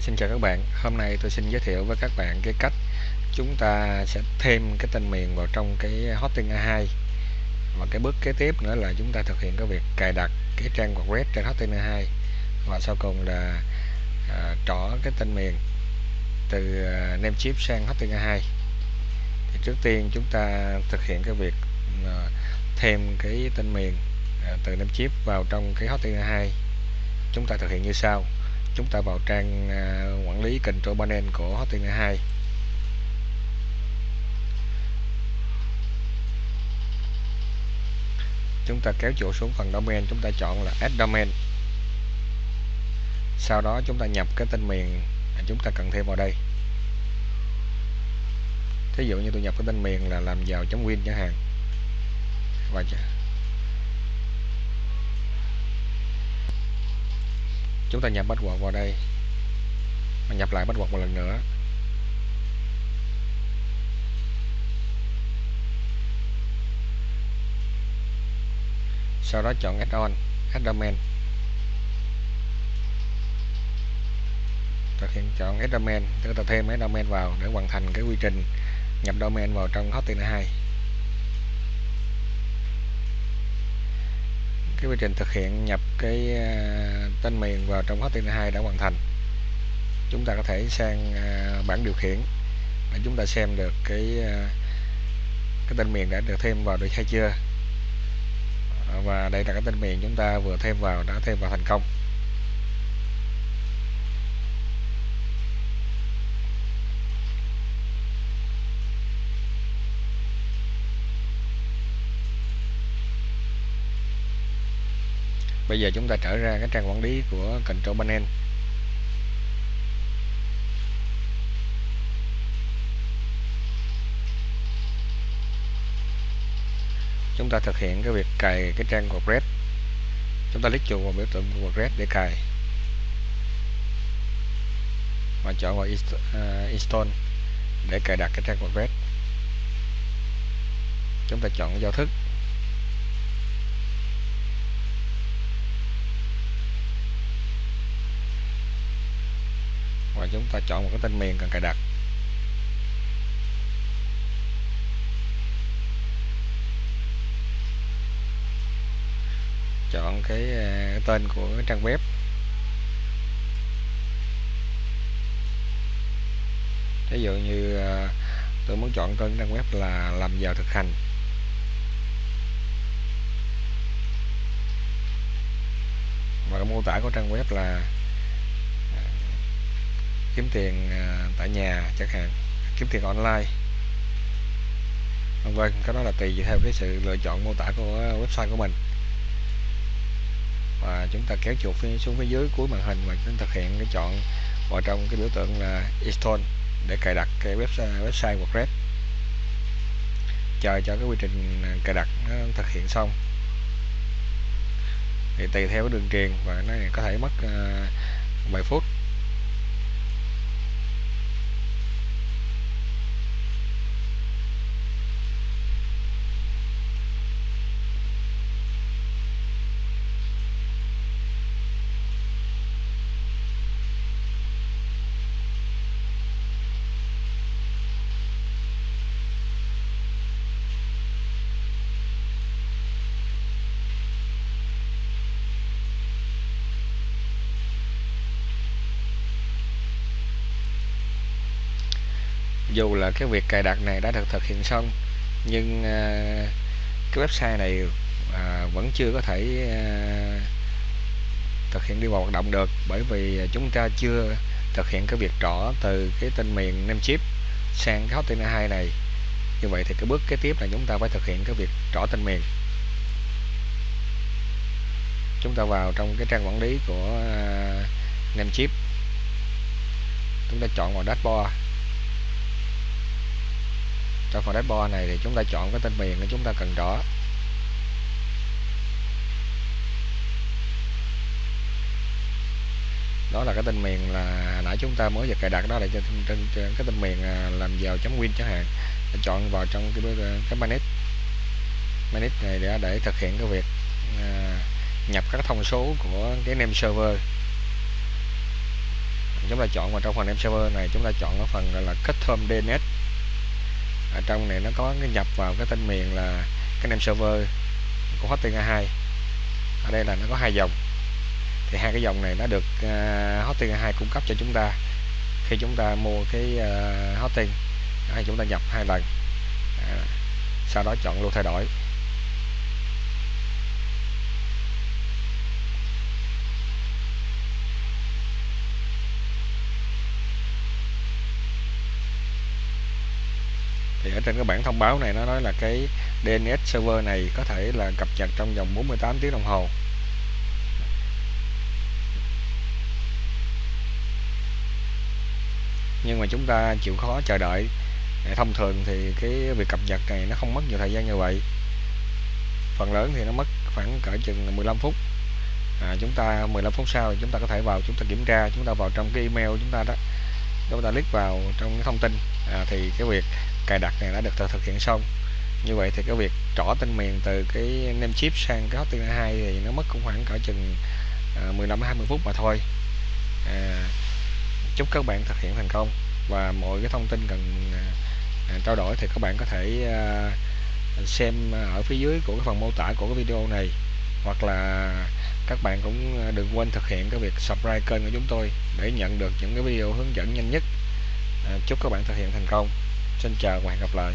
Xin chào các bạn, hôm nay tôi xin giới thiệu với các bạn cái cách chúng ta sẽ thêm cái tên miền vào trong cái Hosting A2 và cái bước kế tiếp nữa là chúng ta thực hiện cái việc cài đặt cái trang web trên Hosting A2 và sau cùng là à, trỏ cái tên miền từ à, Namecheap sang Hosting A2 thì trước tiên chúng ta thực hiện cái việc à, thêm cái tên miền à, từ Namecheap vào trong cái Hosting A2 chúng ta thực hiện như sau chúng ta vào trang à, quản lý control panel của Hosting 2 chúng ta kéo chuột xuống phần domain, chúng ta chọn là add domain. Sau đó chúng ta nhập cái tên miền chúng ta cần thêm vào đây. Thí dụ như tôi nhập cái tên miền là làm giàu win chẳng hạn. Và chúng ta nhập bắt buộc vào đây. Và nhập lại bắt buộc một lần nữa. Sau đó chọn add on add domain. Thực hiện chọn add domain chúng ta thêm add domain vào để hoàn thành cái quy trình nhập domain vào trong hosting 2 cái quy trình thực hiện nhập cái ờ, tên miền vào trong HTML2 đã hoàn thành. Chúng ta có thể sang ờ, bảng điều khiển để chúng ta xem được cái ờ, cái tên miền đã được thêm vào được hay chưa. Và đây là cái tên miền chúng ta vừa thêm vào, đã thêm vào thành công. Bây giờ chúng ta trở ra cái trang quản lý của control panel. Chúng ta thực hiện cái việc cài cái trang WordPress. Chúng ta click chuột vào biểu tượng WordPress để cài. Và chọn vào à, install để cài đặt cái trang WordPress. Chúng ta chọn giao thức. Và chúng ta chọn một cái tên miền cần cài đặt. Chọn cái, à, tên của trang web. Ví dụ như à, tôi muốn chọn tên trang web là làm giàu thực hành. Và cái mô tả của trang web là kiếm tiền à, tại nhà chẳng hạn kiếm tiền online. Vân vân cái đó là tùy theo cái sự lựa chọn mô tả của website của mình. Và chúng ta kéo chuột xuống phía dưới cuối màn hình và chúng ta thực hiện cái chọn vào trong cái biểu tượng là install để cài đặt cái website website WordPress. Chờ cho cái quy trình à, cài đặt nó thực hiện xong. Thì tùy theo cái đường truyền và nó có thể mất uh, vài phút. Dù là cái việc cài đặt này đã được thực hiện xong nhưng uh, cái website này uh, vẫn chưa có thể uh, thực hiện đi vào hoạt động được. Bởi vì chúng ta chưa thực hiện cái việc trỏ từ cái tên miền Namecheap sang cái hosting 2 này. Như vậy thì cái bước kế tiếp là chúng ta phải thực hiện cái việc trỏ tên miền. Chúng ta vào trong cái trang quản lý của uh, Namecheap chúng ta chọn vào dashboard trong phần dashboard này thì chúng ta chọn cái tên miền để chúng ta cần rõ. Đó là cái tên miền là nãy chúng ta mới vừa cài đặt đó là trên, trên, trên cái tên miền à, làm giàu win chẳng hạn. Chọn vào trong cái à, cái manage. Manage này để để thực hiện cái việc à, nhập các thông số của cái name server. Chúng ta chọn vào trong phần name server này chúng ta chọn ở phần gọi là custom DNS ở trong này nó có cái nhập vào cái tên miền là cái name server của hosting A2 ở đây là nó có hai dòng. Thì hai cái dòng này nó được à, uh, hosting A2 cung cấp cho chúng ta khi chúng ta mua cái à, uh, hosting hay chúng ta nhập hai lần. À, sau đó chọn luôn thay đổi. Thì ở trên cái bản thông báo này nó nói là cái DNS server này có thể là cập nhật trong vòng 48 tiếng đồng hồ. Nhưng mà chúng ta chịu khó chờ đợi. Thông thường thì cái việc cập nhật này nó không mất nhiều thời gian như vậy. Phần lớn thì nó mất khoảng cỡ chừng 15 phút. À, chúng ta 15 phút sau chúng ta có thể vào chúng ta kiểm tra chúng ta vào trong cái email chúng ta đó. Chúng ta click vào trong cái thông tin. À, thì cái việc cài đặt này đã được thực hiện xong. Như vậy thì cái việc trỏ tên miền từ cái name chip sang cái hosting 2 thì nó mất cũng khoảng cỡ chừng ờ, 15 20 phút mà thôi. À, chúc các bạn thực hiện thành công. Và mọi cái thông tin cần ờ, trao đổi thì các bạn có thể ờ, xem ở phía dưới của cái phần mô tả của cái video này. Hoặc là các bạn cũng đừng quên thực hiện cái việc subscribe kênh của chúng tôi để nhận được những cái video hướng dẫn nhanh nhất. Chúc các bạn thực hiện thành công xin chào và hẹn gặp lại.